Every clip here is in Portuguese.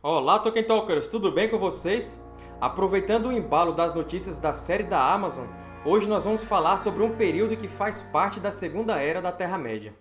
Olá, Tolkien Talkers! Tudo bem com vocês? Aproveitando o embalo das notícias da série da Amazon, hoje nós vamos falar sobre um período que faz parte da Segunda Era da Terra-média.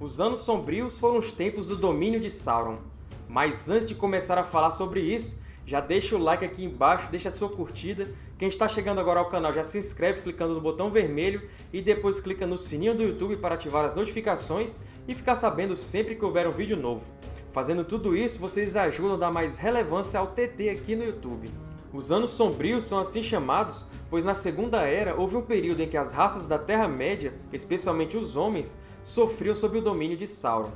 Os Anos Sombrios foram os tempos do domínio de Sauron. Mas antes de começar a falar sobre isso, já deixa o like aqui embaixo, deixa a sua curtida. Quem está chegando agora ao canal já se inscreve clicando no botão vermelho e depois clica no sininho do YouTube para ativar as notificações e ficar sabendo sempre que houver um vídeo novo. Fazendo tudo isso, vocês ajudam a dar mais relevância ao TT aqui no YouTube. Os Anos Sombrios são assim chamados pois na Segunda Era houve um período em que as raças da Terra-média, especialmente os homens, sofriam sob o domínio de Sauron.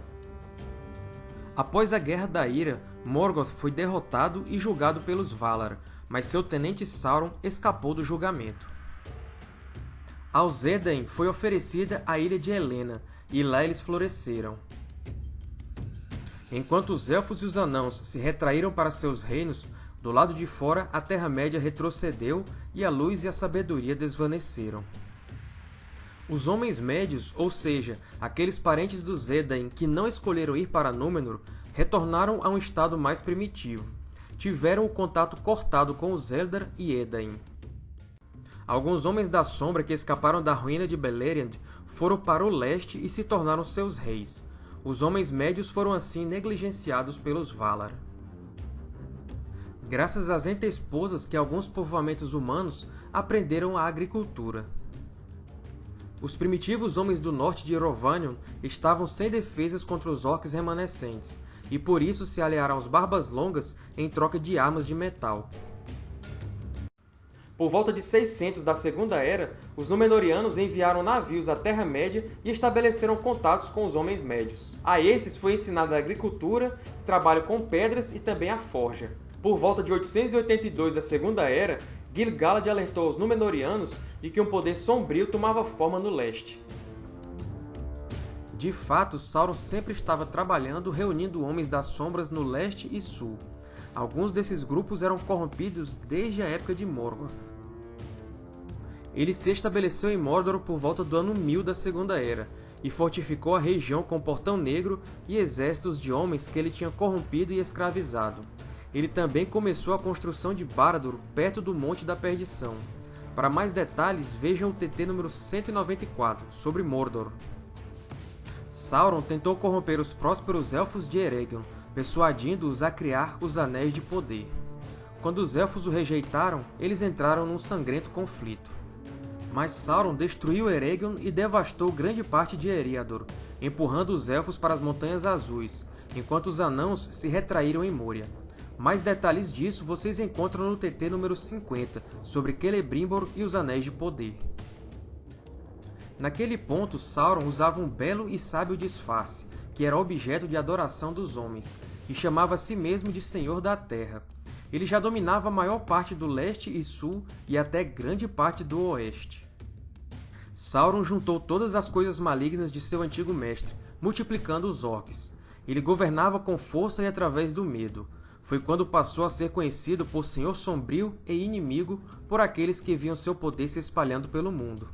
Após a Guerra da Ira, Morgoth foi derrotado e julgado pelos Valar, mas seu tenente Sauron escapou do julgamento. Aos Edain foi oferecida a Ilha de Helena, e lá eles floresceram. Enquanto os Elfos e os Anãos se retraíram para seus reinos, do lado de fora a Terra-média retrocedeu e a luz e a sabedoria desvaneceram. Os Homens Médios, ou seja, aqueles parentes dos Edain que não escolheram ir para Númenor, retornaram a um estado mais primitivo. Tiveram o contato cortado com os Eldar e Edain. Alguns Homens da Sombra que escaparam da ruína de Beleriand foram para o leste e se tornaram seus reis. Os Homens Médios foram assim negligenciados pelos Valar. Graças às ente-esposas que alguns povoamentos humanos aprenderam a agricultura. Os primitivos homens do norte de Erovanion estavam sem defesas contra os orcs remanescentes, e por isso se aliaram aos Barbas Longas em troca de armas de metal. Por volta de 600 da Segunda Era, os Númenóreanos enviaram navios à Terra-média e estabeleceram contatos com os Homens Médios. A esses foi ensinada a agricultura, trabalho com pedras e também a forja. Por volta de 882 da Segunda Era, Gil-galad alertou os Númenóreanos de que um poder sombrio tomava forma no leste. De fato, Sauron sempre estava trabalhando reunindo Homens das Sombras no leste e sul. Alguns desses grupos eram corrompidos desde a época de Morgoth. Ele se estabeleceu em Mordor por volta do ano 1000 da Segunda Era, e fortificou a região com Portão Negro e exércitos de homens que ele tinha corrompido e escravizado ele também começou a construção de Barad-dûr perto do Monte da Perdição. Para mais detalhes, vejam o TT número 194, sobre Mordor. Sauron tentou corromper os prósperos Elfos de Eregion, persuadindo-os a criar os Anéis de Poder. Quando os Elfos o rejeitaram, eles entraram num sangrento conflito. Mas Sauron destruiu Eregion e devastou grande parte de Eriador, empurrando os Elfos para as Montanhas Azuis, enquanto os Anãos se retraíram em Moria. Mais detalhes disso vocês encontram no TT número 50, sobre Celebrimbor e os Anéis de Poder. Naquele ponto, Sauron usava um belo e sábio disfarce, que era objeto de adoração dos homens, e chamava a si mesmo de Senhor da Terra. Ele já dominava a maior parte do leste e sul e até grande parte do oeste. Sauron juntou todas as coisas malignas de seu antigo mestre, multiplicando os orcs. Ele governava com força e através do medo foi quando passou a ser conhecido por Senhor Sombrio e inimigo por aqueles que viam seu poder se espalhando pelo mundo.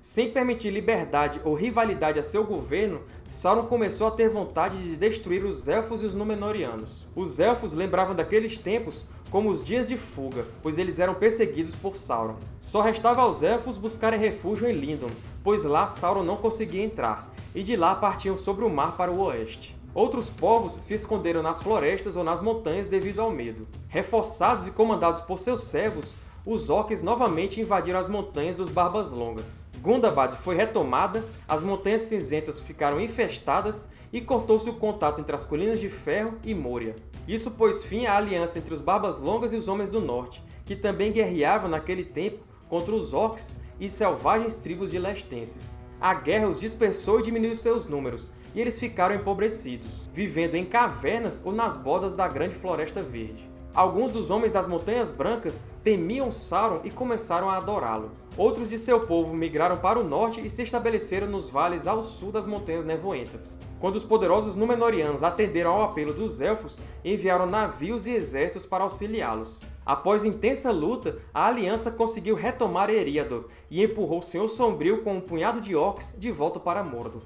Sem permitir liberdade ou rivalidade a seu governo, Sauron começou a ter vontade de destruir os Elfos e os Númenóreanos. Os Elfos lembravam daqueles tempos como os Dias de Fuga, pois eles eram perseguidos por Sauron. Só restava aos Elfos buscarem refúgio em Lindon, pois lá Sauron não conseguia entrar, e de lá partiam sobre o mar para o oeste. Outros povos se esconderam nas florestas ou nas montanhas devido ao medo. Reforçados e comandados por seus servos, os orcs novamente invadiram as montanhas dos Barbas Longas. Gundabad foi retomada, as Montanhas Cinzentas ficaram infestadas e cortou-se o contato entre as Colinas de Ferro e Moria. Isso pôs fim à aliança entre os Barbas Longas e os Homens do Norte, que também guerreavam naquele tempo contra os orcs e selvagens tribos de lestenses. a guerra os dispersou e diminuiu seus números, e eles ficaram empobrecidos, vivendo em cavernas ou nas bordas da grande Floresta Verde. Alguns dos homens das Montanhas Brancas temiam Sauron e começaram a adorá-lo. Outros de seu povo migraram para o norte e se estabeleceram nos vales ao sul das Montanhas Nevoentas. Quando os poderosos Númenóreanos atenderam ao apelo dos Elfos, enviaram navios e exércitos para auxiliá-los. Após intensa luta, a Aliança conseguiu retomar Eriador e empurrou o Senhor Sombrio com um punhado de orcs de volta para Mordor.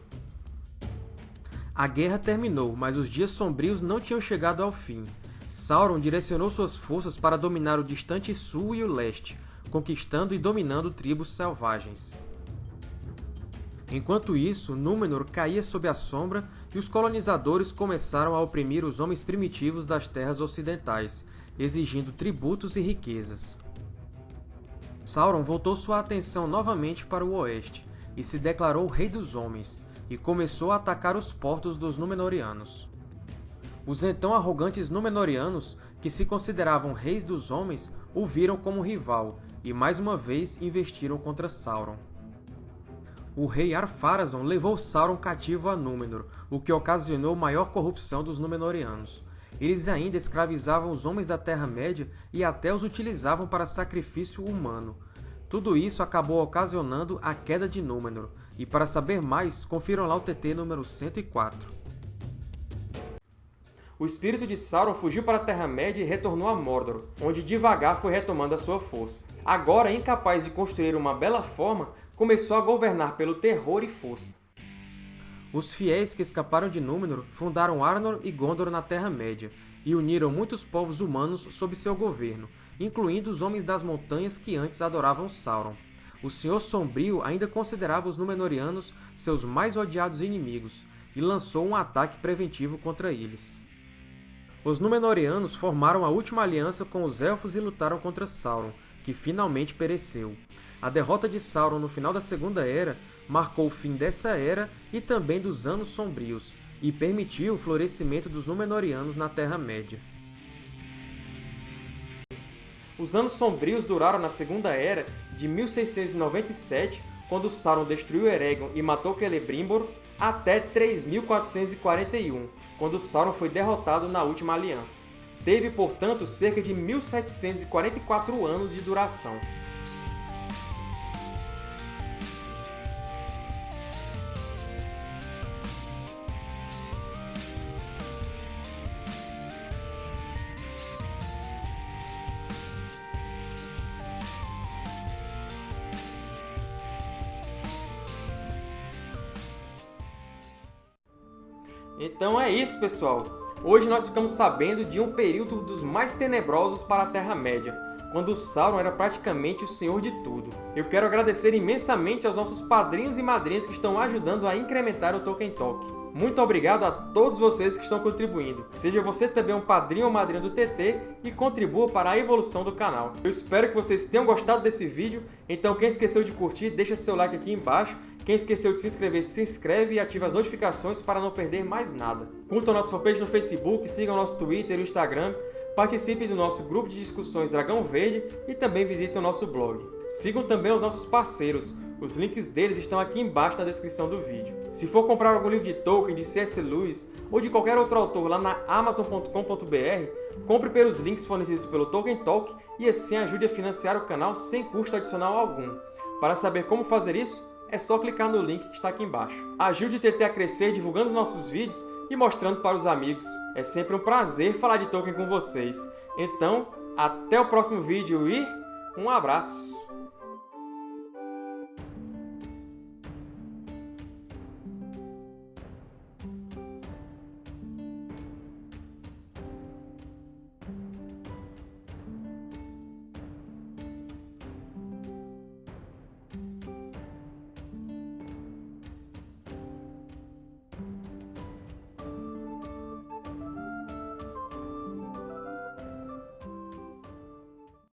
A guerra terminou, mas os Dias Sombrios não tinham chegado ao fim. Sauron direcionou suas forças para dominar o distante sul e o leste, conquistando e dominando tribos selvagens. Enquanto isso, Númenor caía sob a sombra e os colonizadores começaram a oprimir os homens primitivos das terras ocidentais, exigindo tributos e riquezas. Sauron voltou sua atenção novamente para o oeste e se declarou Rei dos Homens, e começou a atacar os portos dos Númenóreanos. Os então arrogantes Númenóreanos, que se consideravam reis dos homens, o viram como rival e mais uma vez investiram contra Sauron. O rei Ar-Pharazôn levou Sauron cativo a Númenor, o que ocasionou maior corrupção dos Númenóreanos. Eles ainda escravizavam os homens da Terra-média e até os utilizavam para sacrifício humano. Tudo isso acabou ocasionando a queda de Númenor, e para saber mais, confiram lá o TT número 104 o espírito de Sauron fugiu para a Terra-média e retornou a Mordor, onde devagar foi retomando a sua força. Agora, incapaz de construir uma bela forma, começou a governar pelo terror e força. Os fiéis que escaparam de Númenor fundaram Arnor e Gondor na Terra-média, e uniram muitos povos humanos sob seu governo, incluindo os Homens das Montanhas que antes adoravam Sauron. O Senhor Sombrio ainda considerava os Númenóreanos seus mais odiados inimigos, e lançou um ataque preventivo contra eles. Os Númenóreanos formaram a última aliança com os Elfos e lutaram contra Sauron, que finalmente pereceu. A derrota de Sauron no final da Segunda Era marcou o fim dessa era e também dos Anos Sombrios, e permitiu o florescimento dos Númenóreanos na Terra-média. Os Anos Sombrios duraram na Segunda Era de 1697, quando Sauron destruiu Eregion e matou Celebrimbor, até 3441, quando Sauron foi derrotado na Última Aliança. Teve, portanto, cerca de 1744 anos de duração. Então é isso, pessoal! Hoje nós ficamos sabendo de um período dos mais tenebrosos para a Terra-média, quando Sauron era praticamente o senhor de tudo. Eu quero agradecer imensamente aos nossos padrinhos e madrinhas que estão ajudando a incrementar o Tolkien Talk. Muito obrigado a todos vocês que estão contribuindo. Seja você também um padrinho ou madrinha do TT e contribua para a evolução do canal. Eu espero que vocês tenham gostado desse vídeo, então quem esqueceu de curtir, deixa seu like aqui embaixo quem esqueceu de se inscrever, se inscreve e ativa as notificações para não perder mais nada. Curtam nossa fanpage no Facebook, sigam nosso Twitter e Instagram, participe do nosso grupo de discussões Dragão Verde e também visitem o nosso blog. Sigam também os nossos parceiros, os links deles estão aqui embaixo na descrição do vídeo. Se for comprar algum livro de Tolkien, de C.S. Lewis ou de qualquer outro autor lá na Amazon.com.br, compre pelos links fornecidos pelo Tolkien Talk e assim ajude a financiar o canal sem custo adicional algum. Para saber como fazer isso, é só clicar no link que está aqui embaixo. Ajude o TT a crescer divulgando os nossos vídeos e mostrando para os amigos. É sempre um prazer falar de Tolkien com vocês. Então, até o próximo vídeo e um abraço!